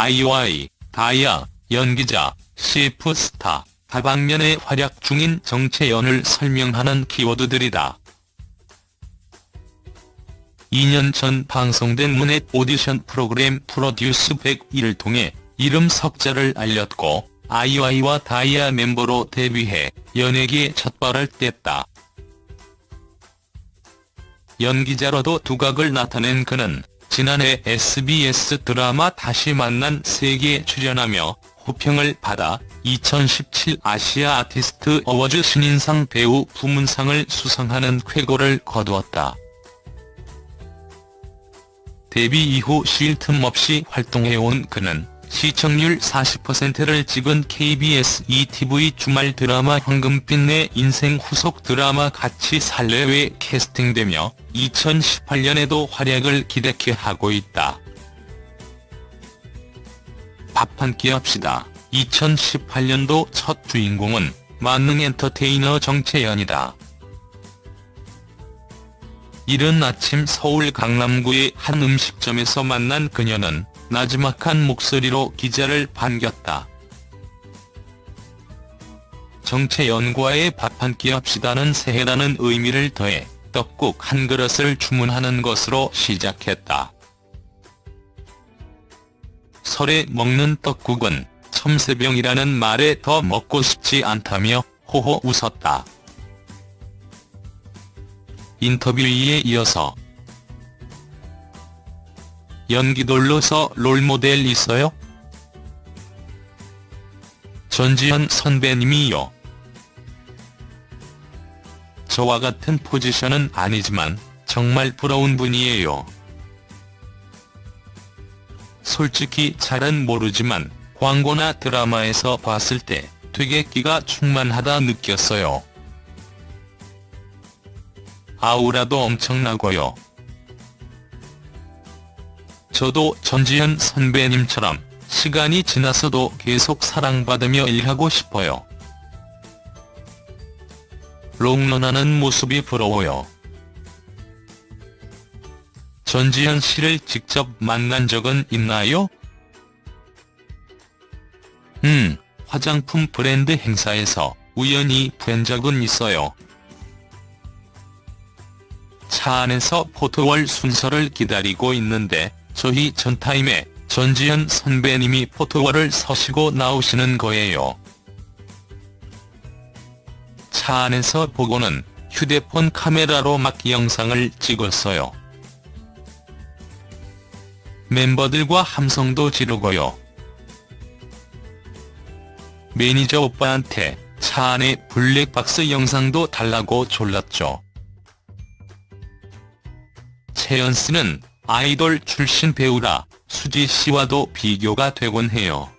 아이오아이, 다이아, 연기자, CF 스타, 다방면에 활약 중인 정채연을 설명하는 키워드들이다. 2년 전 방송된 문넷 오디션 프로그램 프로듀스 101을 통해 이름 석자를 알렸고 아이오아이와 다이아 멤버로 데뷔해 연예계에 첫발을 뗐다. 연기자로도 두각을 나타낸 그는 지난해 SBS 드라마 다시 만난 세계에 출연하며 호평을 받아 2017 아시아 아티스트 어워즈 신인상 배우 부문상을 수상하는 쾌거를 거두었다. 데뷔 이후 쉴 틈 없이 활동해온 그는 시청률 40%를 찍은 KBS ETV 주말 드라마 황금빛 내 인생 후속 드라마 같이 살래에 캐스팅되며 2018년에도 활약을 기대케 하고 있다. 밥 한 끼 합시다. 2018년도 첫 주인공은 만능 엔터테이너 정채연이다. 이른 아침 서울 강남구의 한 음식점에서 만난 그녀는 나지막한 목소리로 기자를 반겼다. 정채연과의 밥 한 끼 합시다는 새해라는 의미를 더해 떡국 한 그릇을 주문하는 것으로 시작했다. 설에 먹는 떡국은 첨세병이라는 말에 더 먹고 싶지 않다며 호호 웃었다. 인터뷰에 이어서 연기돌로서 롤모델 있어요? 전지현 선배님이요. 저와 같은 포지션은 아니지만 정말 부러운 분이에요. 솔직히 잘은 모르지만 광고나 드라마에서 봤을 때 되게 끼가 충만하다 느꼈어요. 아우라도 엄청나고요. 저도 전지현 선배님처럼 시간이 지나서도 계속 사랑받으며 일하고 싶어요. 롱런하는 모습이 부러워요. 전지현 씨를 직접 만난 적은 있나요? 음, 화장품 브랜드 행사에서 우연히 뵌 적은 있어요. 차 안에서 포토월 순서를 기다리고 있는데 저희 전타임에 전지현 선배님이 포토월을 서시고 나오시는 거예요. 차 안에서 보고는 휴대폰 카메라로 막 영상을 찍었어요. 멤버들과 함성도 지르고요. 매니저 오빠한테 차 안에 블랙박스 영상도 달라고 졸랐죠. 채연 씨는 아이돌 출신 배우라 수지 씨와도 비교가 되곤 해요.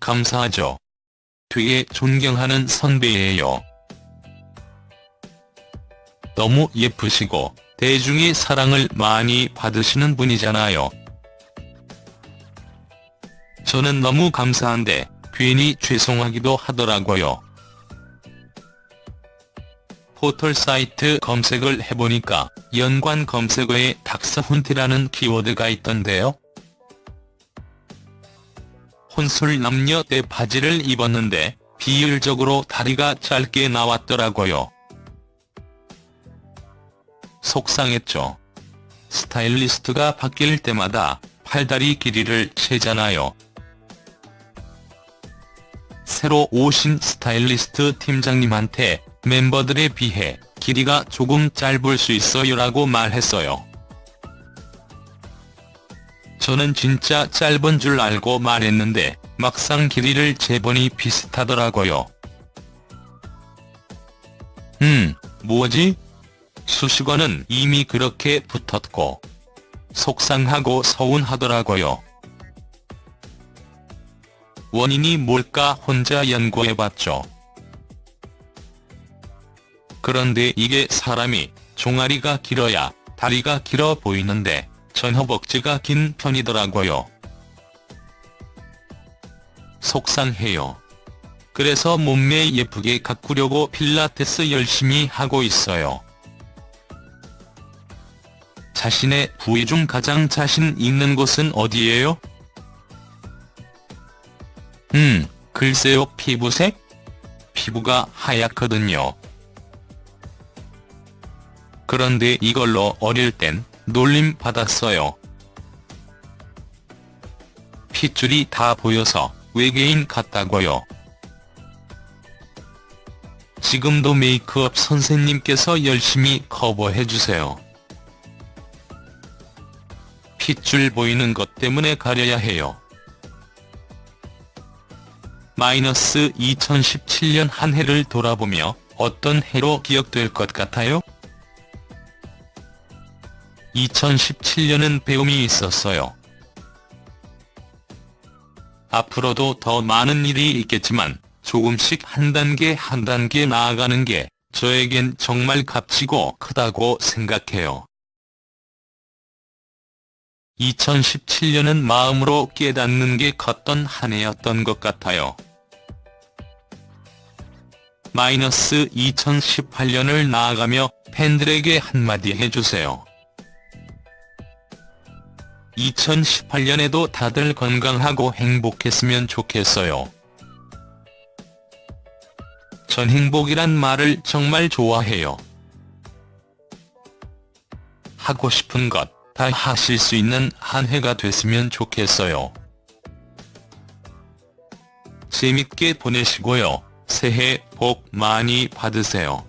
감사하죠. 되게 존경하는 선배예요. 너무 예쁘시고 대중의 사랑을 많이 받으시는 분이잖아요. 저는 너무 감사한데 괜히 죄송하기도 하더라고요. 포털 사이트 검색을 해보니까 연관 검색어에 닥스훈트라는 키워드가 있던데요. 혼술 남녀 때 바지를 입었는데 비율적으로 다리가 짧게 나왔더라고요. 속상했죠. 스타일리스트가 바뀔 때마다 팔다리 길이를 재잖아요. 새로 오신 스타일리스트 팀장님한테 멤버들에 비해 길이가 조금 짧을 수 있어요 라고 말했어요. 저는 진짜 짧은 줄 알고 말했는데 막상 길이를 재보니 비슷하더라고요. 음, 뭐지? 수식어는 이미 그렇게 붙었고 속상하고 서운하더라고요. 원인이 뭘까 혼자 연구해봤죠. 그런데 이게 사람이 종아리가 길어야 다리가 길어 보이는데 전 허벅지가 긴 편이더라고요. 속상해요. 그래서 몸매 예쁘게 가꾸려고 필라테스 열심히 하고 있어요. 자신의 부위 중 가장 자신 있는 곳은 어디예요? 음, 글쎄요 피부색? 피부가 하얗거든요. 그런데 이걸로 어릴 땐 놀림 받았어요. 핏줄이 다 보여서 외계인 같다고요. 지금도 메이크업 선생님께서 열심히 커버해주세요. 핏줄 보이는 것 때문에 가려야 해요. 마이너스 2017년 한 해를 돌아보며 어떤 해로 기억될 것 같아요? 2017년은 배움이 있었어요. 앞으로도 더 많은 일이 있겠지만 조금씩 한 단계 한 단계 나아가는 게 저에겐 정말 값지고 크다고 생각해요. 2017년은 마음으로 깨닫는 게 컸던 한 해였던 것 같아요. 마이너스 2018년을 나아가며 팬들에게 한마디 해주세요. 2018년에도 다들 건강하고 행복했으면 좋겠어요. 전 행복이란 말을 정말 좋아해요. 하고 싶은 것 다 하실 수 있는 한 해가 됐으면 좋겠어요. 재밌게 보내시고요. 새해 복 많이 받으세요.